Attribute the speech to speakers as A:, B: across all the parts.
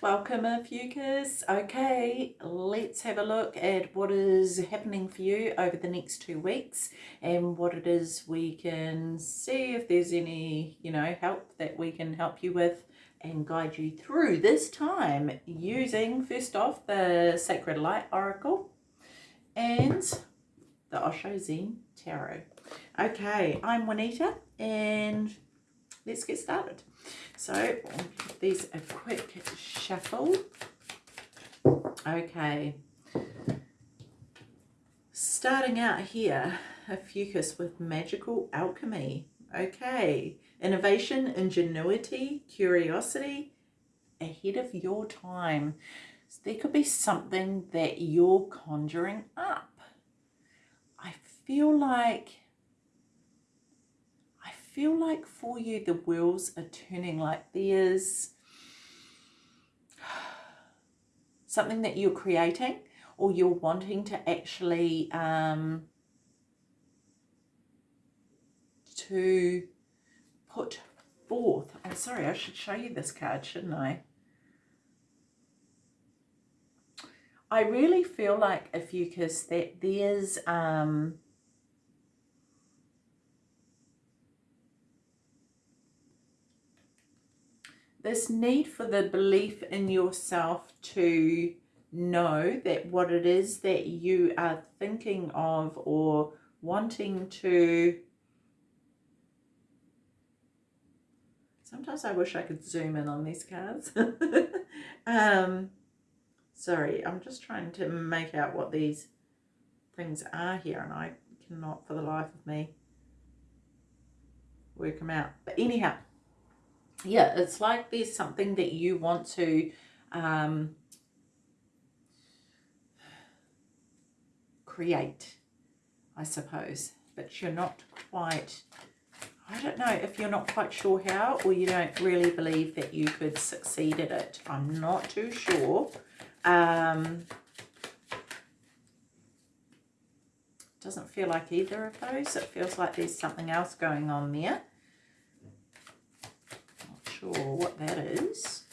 A: Welcome Ophiuchus. Okay, let's have a look at what is happening for you over the next two weeks and what it is we can see if there's any, you know, help that we can help you with and guide you through this time using, first off, the Sacred Light Oracle and the Osho Zen Tarot. Okay, I'm Juanita and let's get started. So these a quick shuffle. Okay. Starting out here, Ophiuchus with Magical Alchemy. Okay. Innovation, ingenuity, curiosity, ahead of your time. So there could be something that you're conjuring up. I feel like feel like for you the wheels are turning like there's something that you're creating or you're wanting to actually um, to put forth. I'm sorry, I should show you this card, shouldn't I? I really feel like, Ophiuchus, that there's um, this need for the belief in yourself to know that what it is that you are thinking of or wanting to sometimes I wish I could zoom in on these cards. Um sorry I'm just trying to make out what these things are here and I cannot for the life of me work them out. But anyhow yeah, it's like there's something that you want to um, create, I suppose, but you're not quite, I don't know if you're not quite sure how or you don't really believe that you could succeed at it. I'm not too sure. Um, doesn't feel like either of those. It feels like there's something else going on there sure what that is.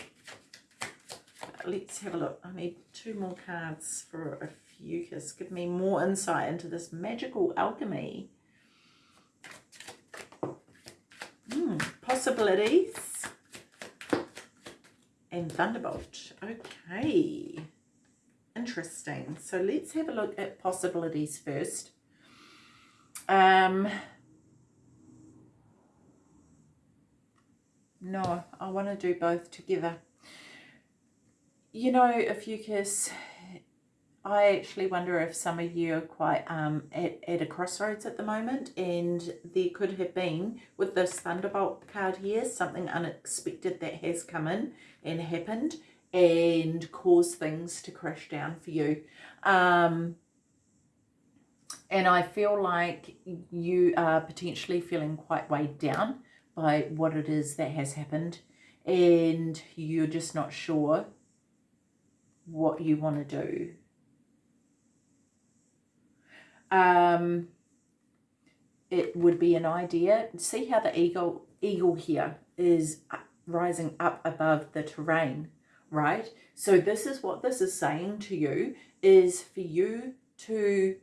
A: Let's have a look. I need two more cards for a Ophiuchus. Give me more insight into this magical alchemy. Hmm, possibilities. And Thunderbolt. Okay. Interesting. So let's have a look at possibilities first. Um, No, I want to do both together. You know, Ophiuchus, I actually wonder if some of you are quite um, at, at a crossroads at the moment and there could have been, with this Thunderbolt card here, something unexpected that has come in and happened and caused things to crash down for you. Um, and I feel like you are potentially feeling quite weighed down by what it is that has happened and you're just not sure what you want to do. Um, it would be an idea. See how the eagle, eagle here is rising up above the terrain, right? So this is what this is saying to you, is for you to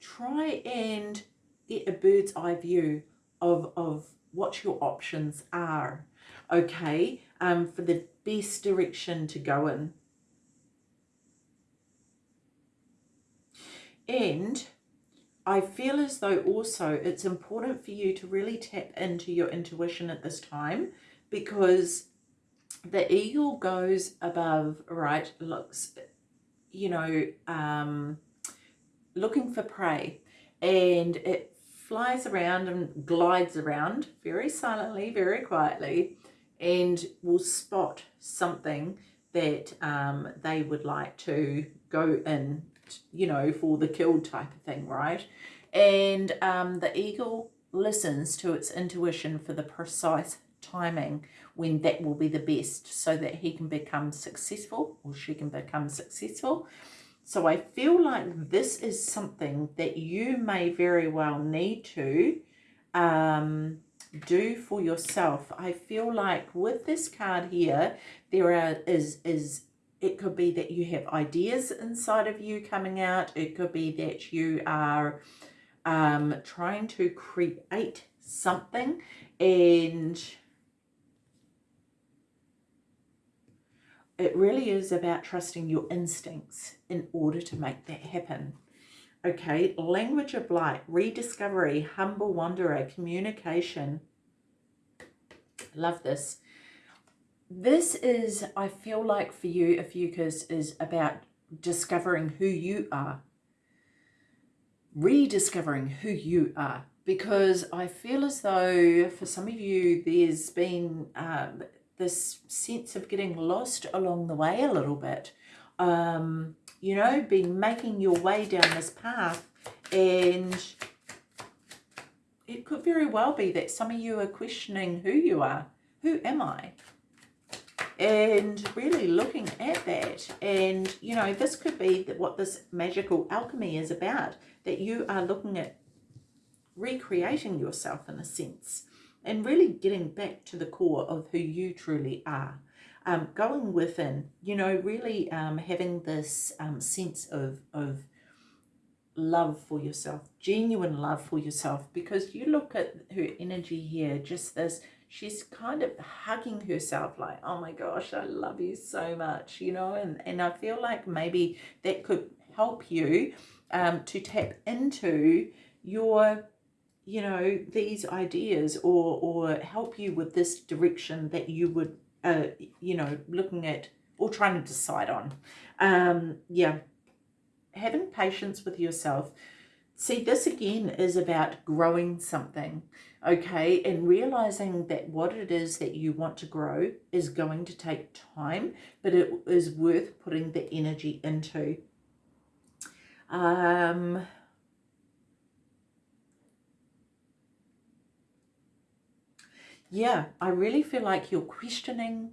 A: try and get a bird's eye view of, of what your options are, okay, um, for the best direction to go in. And I feel as though also it's important for you to really tap into your intuition at this time because the eagle goes above, right, looks, you know, um, looking for prey and it flies around and glides around very silently, very quietly, and will spot something that um, they would like to go in, you know, for the kill type of thing, right? And um, the eagle listens to its intuition for the precise timing when that will be the best so that he can become successful or she can become successful so I feel like this is something that you may very well need to um, do for yourself. I feel like with this card here, there are, is, is it could be that you have ideas inside of you coming out. It could be that you are um, trying to create something and it really is about trusting your instincts in order to make that happen. Okay, language of light, rediscovery, humble wanderer, communication. Love this. This is, I feel like for you, Ophiuchus, is about discovering who you are. Rediscovering who you are. Because I feel as though for some of you, there's been um, this sense of getting lost along the way a little bit. Um, you know, been making your way down this path and it could very well be that some of you are questioning who you are. Who am I? And really looking at that. And, you know, this could be what this magical alchemy is about. That you are looking at recreating yourself in a sense and really getting back to the core of who you truly are. Um, going within, you know, really um, having this um, sense of, of love for yourself, genuine love for yourself, because you look at her energy here, just this, she's kind of hugging herself like, oh my gosh, I love you so much, you know, and, and I feel like maybe that could help you um, to tap into your you know, these ideas or, or help you with this direction that you would, uh, you know, looking at or trying to decide on. Um, yeah, having patience with yourself. See, this again is about growing something, okay, and realizing that what it is that you want to grow is going to take time, but it is worth putting the energy into. Um, yeah, I really feel like you're questioning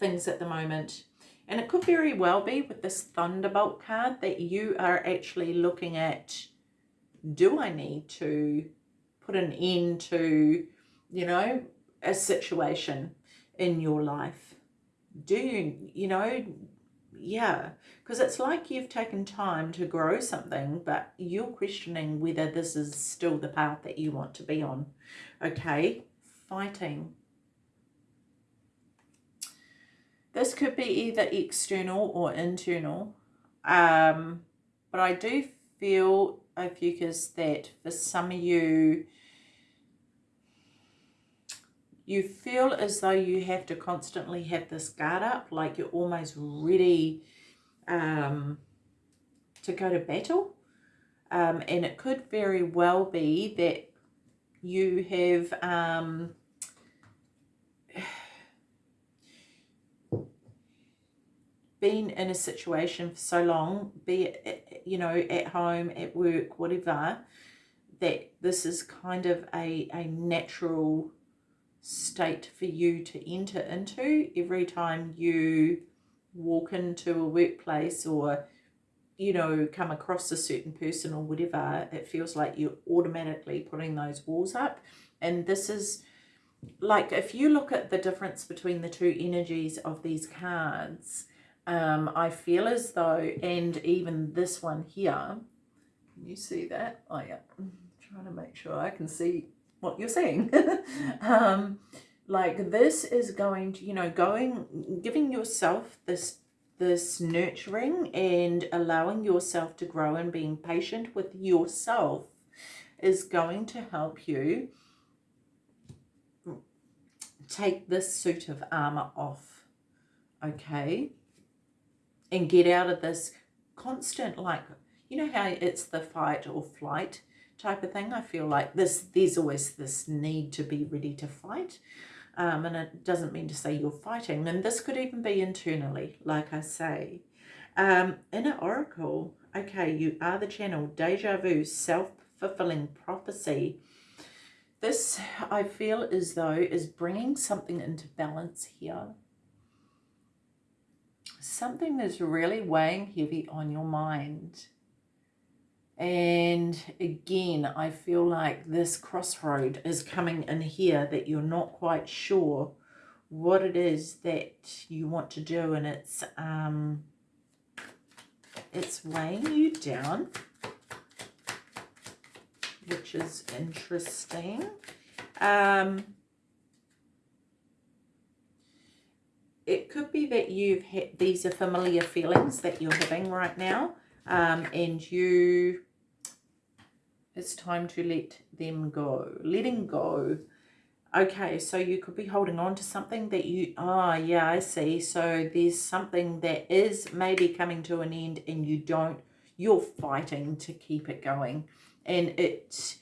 A: things at the moment. And it could very well be with this Thunderbolt card that you are actually looking at, do I need to put an end to, you know, a situation in your life? Do you, you know, yeah, because it's like you've taken time to grow something, but you're questioning whether this is still the path that you want to be on okay, fighting. This could be either external or internal, um, but I do feel, Ophiuchus, that for some of you, you feel as though you have to constantly have this guard up, like you're almost ready um, to go to battle. Um, and it could very well be that you have um, been in a situation for so long, be it, you know, at home, at work, whatever, that this is kind of a, a natural state for you to enter into. Every time you walk into a workplace or you know, come across a certain person or whatever, it feels like you're automatically putting those walls up. And this is like, if you look at the difference between the two energies of these cards, um, I feel as though, and even this one here, can you see that? Oh yeah, I'm trying to make sure I can see what you're saying. um, like this is going to, you know, going, giving yourself this this nurturing and allowing yourself to grow and being patient with yourself is going to help you take this suit of armor off, okay? And get out of this constant, like, you know how it's the fight or flight type of thing? I feel like this, there's always this need to be ready to fight um, and it doesn't mean to say you're fighting. And this could even be internally, like I say. Um, inner oracle, okay, you are the channel, deja vu, self-fulfilling prophecy. This, I feel as though, is bringing something into balance here. Something that's really weighing heavy on your mind. And again, I feel like this crossroad is coming in here that you're not quite sure what it is that you want to do. And it's, um, it's weighing you down, which is interesting. Um, it could be that you've had, these are familiar feelings that you're having right now. Um, and you it's time to let them go. Letting go. Okay, so you could be holding on to something that you, ah, oh, yeah, I see. So there's something that is maybe coming to an end and you don't, you're fighting to keep it going. And it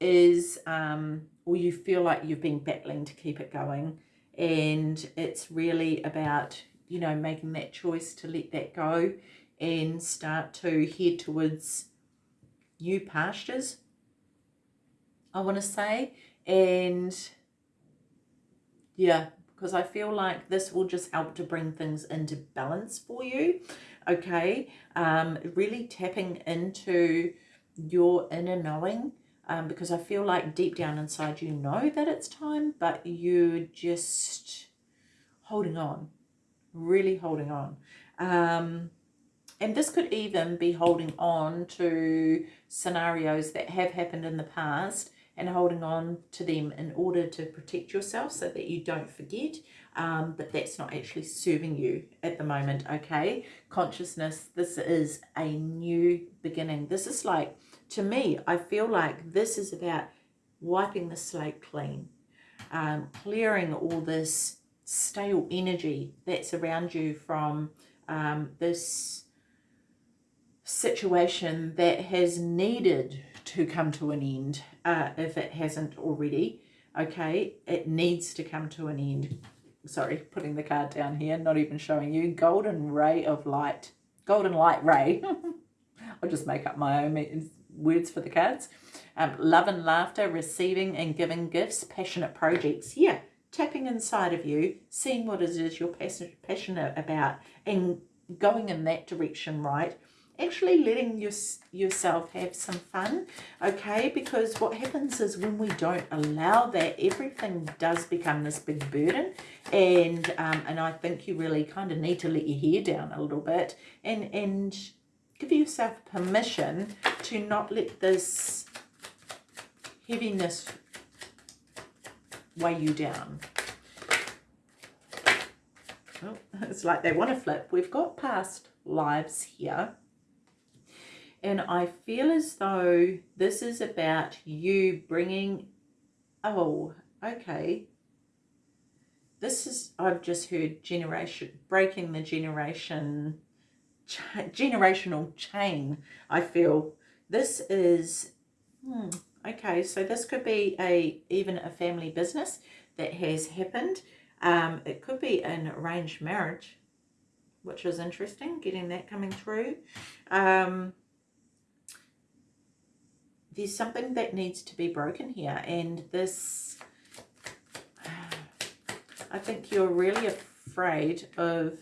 A: is, um, or you feel like you've been battling to keep it going. And it's really about, you know, making that choice to let that go and start to head towards new pastures I want to say. And yeah, because I feel like this will just help to bring things into balance for you. Okay, um, really tapping into your inner knowing um, because I feel like deep down inside you know that it's time, but you're just holding on, really holding on. Um, and this could even be holding on to scenarios that have happened in the past and holding on to them in order to protect yourself so that you don't forget um, but that's not actually serving you at the moment okay? Consciousness this is a new beginning. This is like to me I feel like this is about wiping the slate clean um, clearing all this stale energy that's around you from um, this situation that has needed to come to an end uh, if it hasn't already. Okay, it needs to come to an end. Sorry, putting the card down here, not even showing you. Golden ray of light. Golden light ray. I'll just make up my own words for the cards. Um, love and laughter, receiving and giving gifts, passionate projects. Yeah, tapping inside of you, seeing what it is you're passionate about and going in that direction, right? Actually letting your, yourself have some fun, okay? Because what happens is when we don't allow that, everything does become this big burden. And, um, and I think you really kind of need to let your hair down a little bit and, and give yourself permission to not let this heaviness weigh you down. Oh, it's like they want to flip. We've got past lives here and I feel as though this is about you bringing, oh, okay. This is, I've just heard generation, breaking the generation, generational chain, I feel. This is, hmm, okay, so this could be a even a family business that has happened. Um, it could be an arranged marriage, which is interesting, getting that coming through. Um, there's something that needs to be broken here and this I think you're really afraid of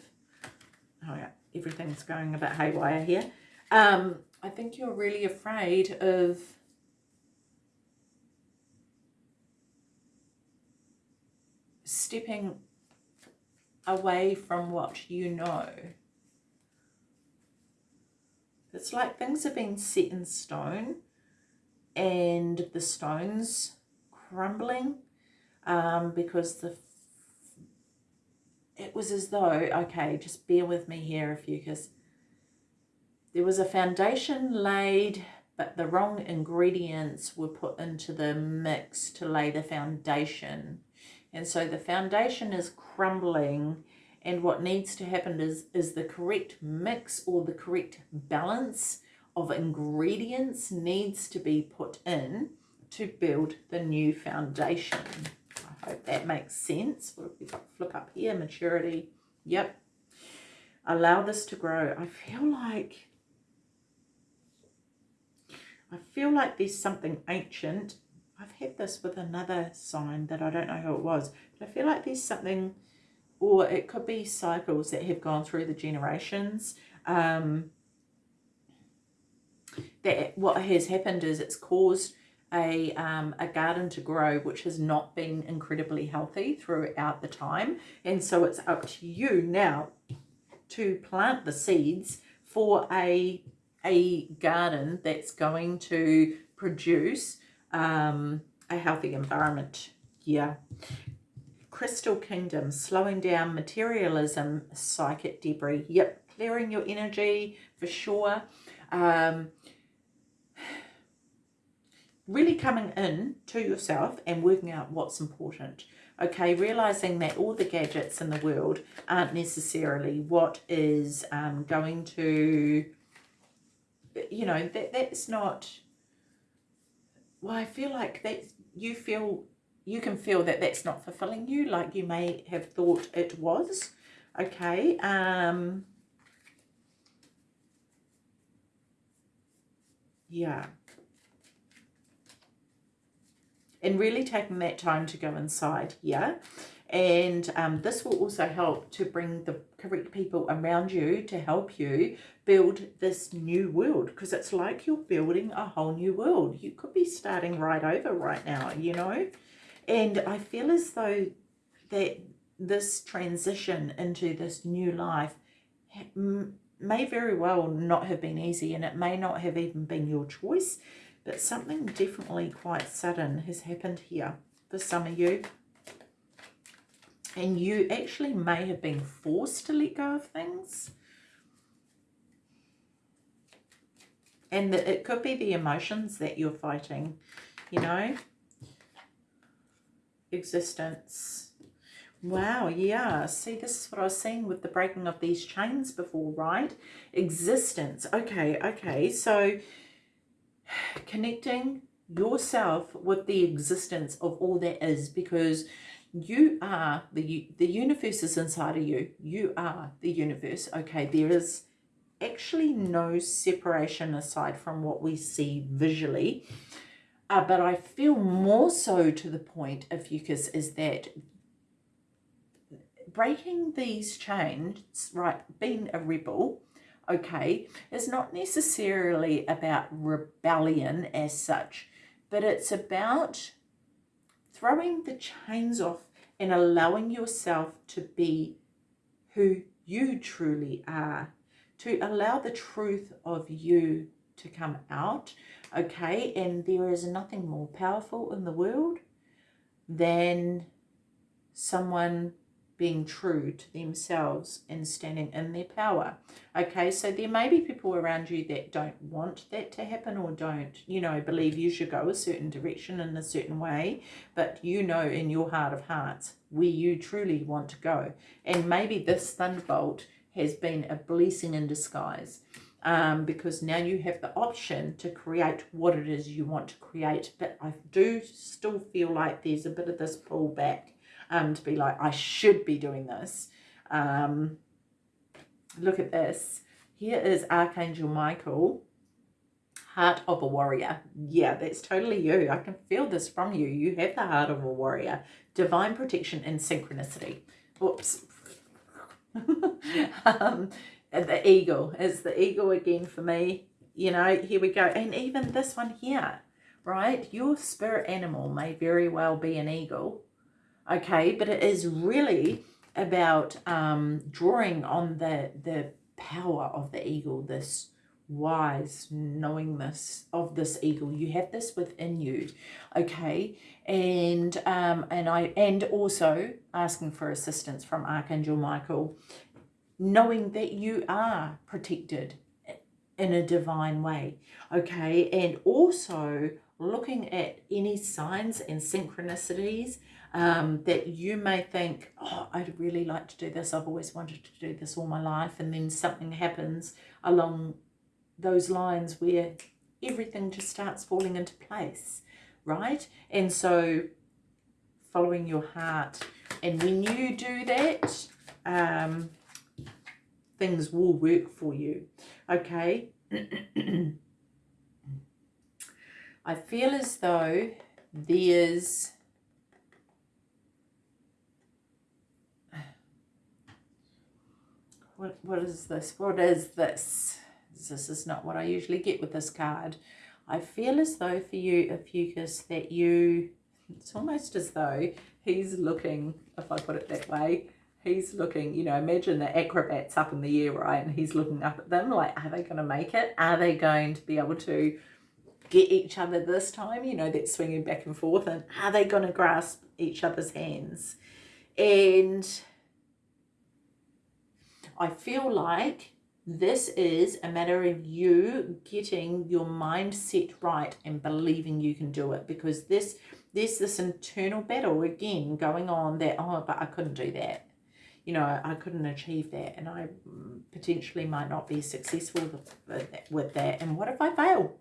A: oh yeah everything's going a bit haywire here. Um I think you're really afraid of stepping away from what you know. It's like things have been set in stone and the stones crumbling um, because the it was as though, okay, just bear with me here if you, because there was a foundation laid, but the wrong ingredients were put into the mix to lay the foundation. And so the foundation is crumbling and what needs to happen is, is the correct mix or the correct balance of ingredients needs to be put in to build the new foundation. I hope that makes sense. What have we got? Flip up here, maturity. Yep. Allow this to grow. I feel like I feel like there's something ancient. I've had this with another sign that I don't know who it was. But I feel like there's something, or it could be cycles that have gone through the generations. Um, that what has happened is it's caused a, um, a garden to grow which has not been incredibly healthy throughout the time. And so it's up to you now to plant the seeds for a a garden that's going to produce um, a healthy environment. Yeah. Crystal kingdom slowing down materialism psychic debris. Yep clearing your energy for sure. Um, really coming in to yourself and working out what's important. Okay, realizing that all the gadgets in the world aren't necessarily what is um, going to, you know, that that's not, well, I feel like that you feel, you can feel that that's not fulfilling you like you may have thought it was. Okay, um, yeah and really taking that time to go inside here. And um, this will also help to bring the correct people around you to help you build this new world because it's like you're building a whole new world. You could be starting right over right now you know? And I feel as though that this transition into this new life may very well not have been easy and it may not have even been your choice but something definitely quite sudden has happened here for some of you. And you actually may have been forced to let go of things. And it could be the emotions that you're fighting, you know. Existence. Wow, yeah. See, this is what I was saying with the breaking of these chains before, right? Existence. Okay, okay. So connecting yourself with the existence of all that is because you are the the universe is inside of you. You are the universe okay? There is actually no separation aside from what we see visually. Uh, but I feel more so to the point Ophiuchus is that breaking these chains right being a rebel okay, is not necessarily about rebellion as such, but it's about throwing the chains off and allowing yourself to be who you truly are, to allow the truth of you to come out, okay? And there is nothing more powerful in the world than someone being true to themselves and standing in their power. Okay, so there may be people around you that don't want that to happen or don't, you know, believe you should go a certain direction in a certain way, but you know in your heart of hearts where you truly want to go. And maybe this thunderbolt has been a blessing in disguise. Um, because now you have the option to create what it is you want to create. But I do still feel like there's a bit of this pullback um, to be like, I should be doing this. Um, look at this. Here is Archangel Michael, heart of a warrior. Yeah, that's totally you. I can feel this from you. You have the heart of a warrior. Divine protection and synchronicity. Whoops. um, the eagle is the eagle again for me. You know, here we go. And even this one here, right? Your spirit animal may very well be an eagle okay but it is really about um, drawing on the the power of the eagle this wise knowingness of this eagle. You have this within you okay? And um and i and also asking for assistance from archangel michael knowing that you are protected in a divine way okay? And also looking at any signs and synchronicities um, that you may think, oh, I'd really like to do this. I've always wanted to do this all my life. And then something happens along those lines where everything just starts falling into place, right? And so following your heart. And when you do that, um, things will work for you, okay? I feel as though there's what what is this what is this this is not what I usually get with this card. I feel as though for you, Ophiuchus, that you, it's almost as though he's looking, if I put it that way, he's looking, you know, imagine the acrobats up in the air, right? And he's looking up at them like, are they going to make it? Are they going to be able to get each other this time? You know, that swinging back and forth. And are they going to grasp each other's hands? And I feel like this is a matter of you getting your mindset right and believing you can do it because this there's this internal battle again going on that oh but I couldn't do that. You know I couldn't achieve that and I potentially might not be successful with that. And what if I fail?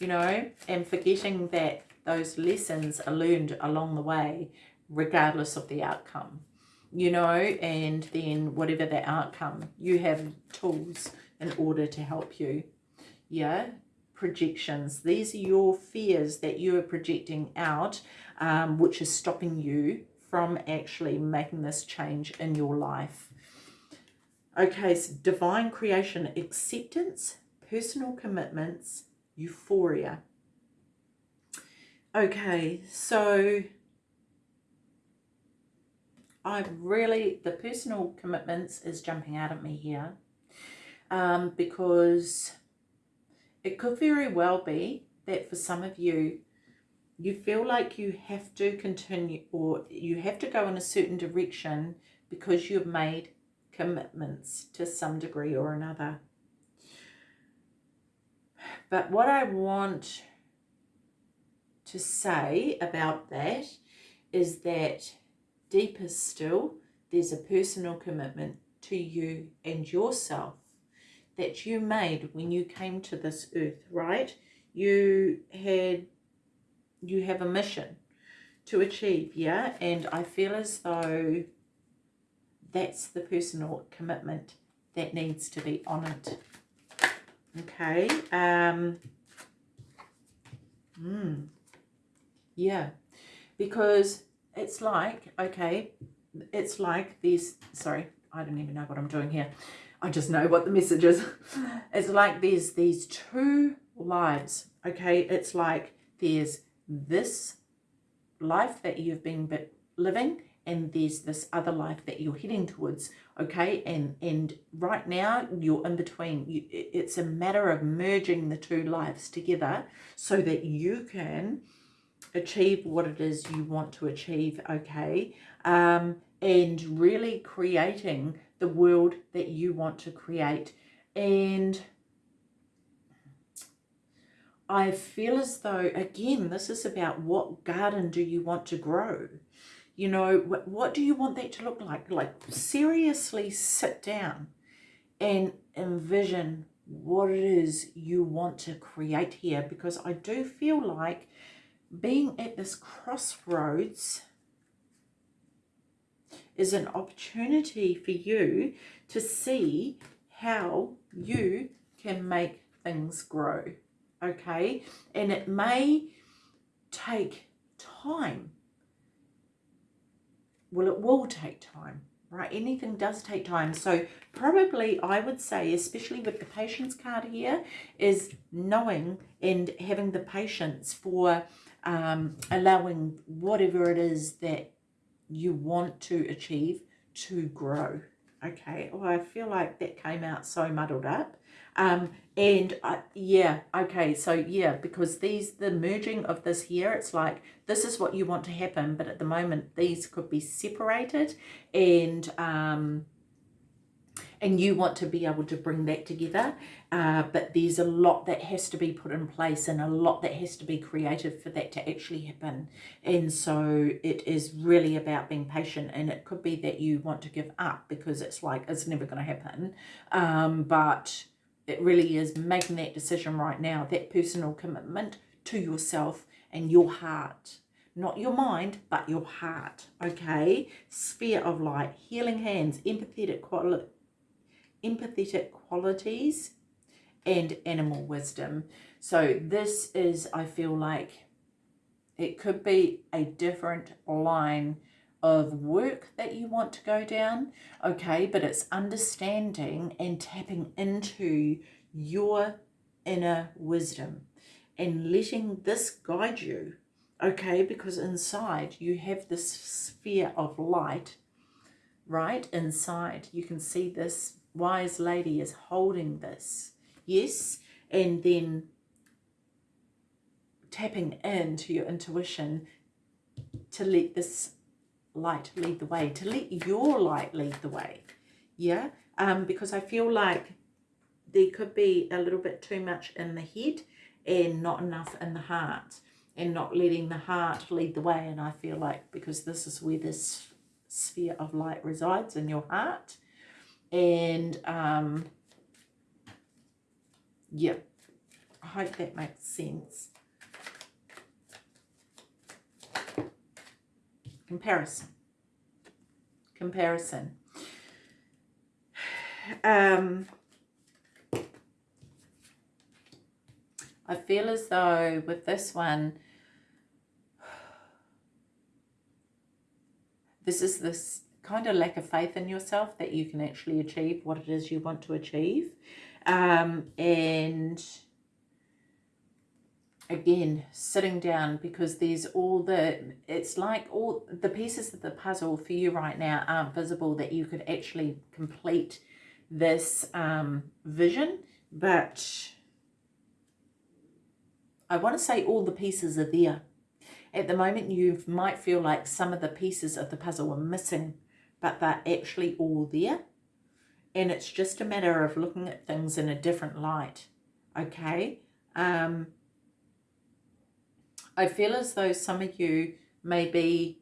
A: You know and forgetting that those lessons are learned along the way regardless of the outcome you know, and then whatever the outcome, you have tools in order to help you. Yeah, projections. These are your fears that you are projecting out, um, which is stopping you from actually making this change in your life. Okay, so divine creation, acceptance, personal commitments, euphoria. Okay, so I really, the personal commitments is jumping out at me here um, because it could very well be that for some of you, you feel like you have to continue or you have to go in a certain direction because you've made commitments to some degree or another. But what I want to say about that is that deeper still, there's a personal commitment to you and yourself that you made when you came to this earth, right? You had, you have a mission to achieve, yeah? And I feel as though that's the personal commitment that needs to be honoured. Okay. Um, mm, yeah. Because it's like, okay, it's like these, sorry, I don't even know what I'm doing here. I just know what the message is. It's like there's these two lives, okay? It's like there's this life that you've been living and there's this other life that you're heading towards okay and and right now you're in between you, it's a matter of merging the two lives together so that you can achieve what it is you want to achieve, okay? Um, and really creating the world that you want to create. And I feel as though, again, this is about what garden do you want to grow? You know, what, what do you want that to look like? Like, seriously sit down and envision what it is you want to create here because I do feel like being at this crossroads is an opportunity for you to see how you can make things grow okay? And it may take time. Well it will take time right? Anything does take time. So probably i would say especially with the patience card here is knowing and having the patience for um, allowing whatever it is that you want to achieve to grow. Okay, well, I feel like that came out so muddled up. Um, and uh, yeah, okay, so yeah, because these, the merging of this here, it's like, this is what you want to happen, but at the moment, these could be separated and, um, and you want to be able to bring that together uh, but there's a lot that has to be put in place and a lot that has to be created for that to actually happen. And so it is really about being patient and it could be that you want to give up because it's like it's never going to happen. Um, but it really is making that decision right now that personal commitment to yourself and your heart. Not your mind but your heart okay? Sphere of light healing hands empathetic quality empathetic qualities and animal wisdom. So this is, I feel like, it could be a different line of work that you want to go down, okay? But it's understanding and tapping into your inner wisdom and letting this guide you, okay? Because inside you have this sphere of light, right? Inside you can see this wise lady is holding this, yes? And then tapping into your intuition to let this light lead the way, to let your light lead the way. Yeah, um, because I feel like there could be a little bit too much in the head and not enough in the heart and not letting the heart lead the way. And I feel like because this is where this sphere of light resides in your heart. And um, yeah, I hope that makes sense. Comparison. Comparison. Um, I feel as though with this one, this is this kind of lack of faith in yourself that you can actually achieve what it is you want to achieve. Um, and again sitting down because there's all the it's like all the pieces of the puzzle for you right now aren't visible that you could actually complete this um, vision but I want to say all the pieces are there at the moment you might feel like some of the pieces of the puzzle are missing but they're actually all there. And it's just a matter of looking at things in a different light okay? Um I feel as though some of you may be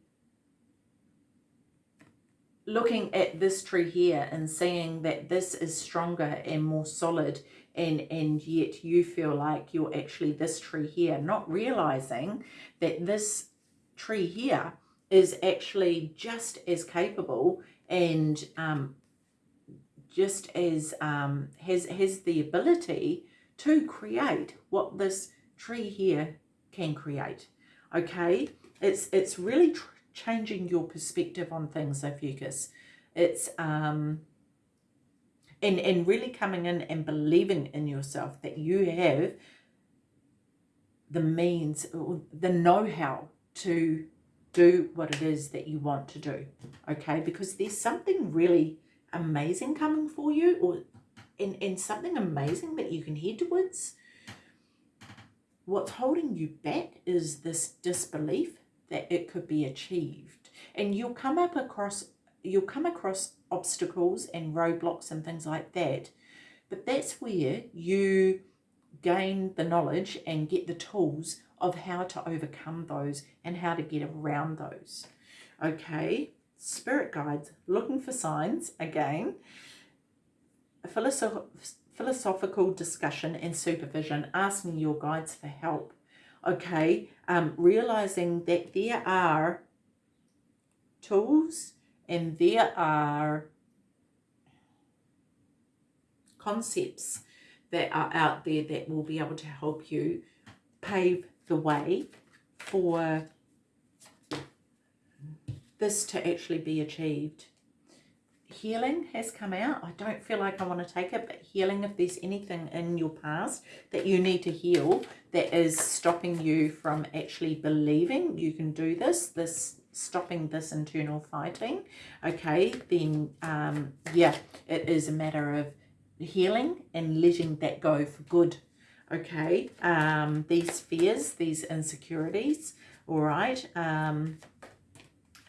A: looking at this tree here and seeing that this is stronger and more solid and and yet you feel like you're actually this tree here not realizing that this tree here is actually just as capable and um, just as um, has has the ability to create what this tree here can create. Okay, it's it's really changing your perspective on things, Ophiuchus. It's um, and and really coming in and believing in yourself that you have the means, the know-how to do what it is that you want to do. Okay, because there's something really amazing coming for you, or in, and something amazing that you can head towards. What's holding you back is this disbelief that it could be achieved. And you'll come up across you'll come across obstacles and roadblocks and things like that. But that's where you gain the knowledge and get the tools of how to overcome those and how to get around those okay spirit guides looking for signs again philosoph philosophical discussion and supervision, asking your guides for help. Okay, um, realizing that there are tools and there are concepts that are out there that will be able to help you pave the way for this to actually be achieved healing has come out. I don't feel like I want to take it, but healing, if there's anything in your past that you need to heal that is stopping you from actually believing you can do this, this stopping this internal fighting, okay, then um, yeah, it is a matter of healing and letting that go for good, okay? Um, these fears, these insecurities, all right, um,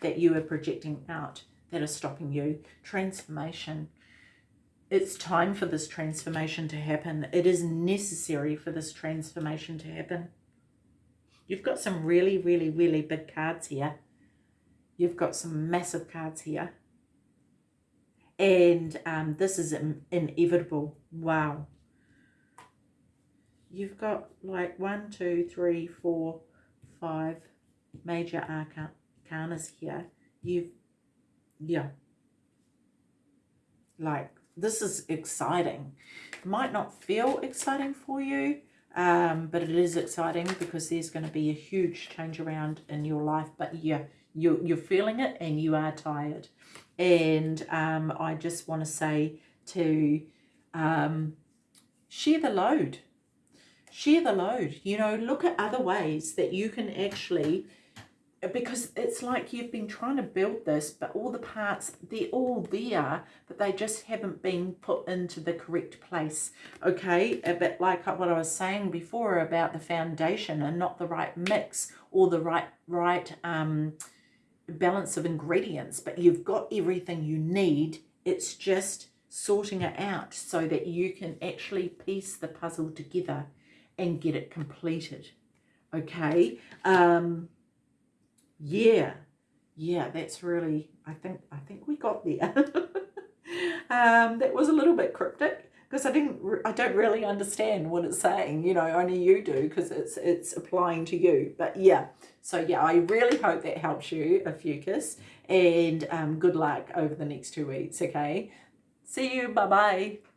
A: that you are projecting out that are stopping you. Transformation. It's time for this transformation to happen. It is necessary for this transformation to happen. You've got some really, really, really big cards here. You've got some massive cards here. And um, this is inevitable. Wow. You've got like one, two, three, four, five major arcanas here. You've yeah like this is exciting it might not feel exciting for you um, but it is exciting because there's going to be a huge change around in your life but yeah you, you're feeling it and you are tired. And um, I just want to say to um, share the load. Share the load. You know, look at other ways that you can actually because it's like you've been trying to build this, but all the parts, they're all there, but they just haven't been put into the correct place, okay? A bit like what I was saying before about the foundation and not the right mix or the right, right um, balance of ingredients, but you've got everything you need. It's just sorting it out so that you can actually piece the puzzle together and get it completed, okay? Um, yeah, yeah, that's really, I think, I think we got there. um, that was a little bit cryptic because I didn't, I don't really understand what it's saying, you know, only you do because it's, it's applying to you. But yeah, so yeah, I really hope that helps you, Ophiuchus, and um, good luck over the next two weeks, okay? See you, bye-bye.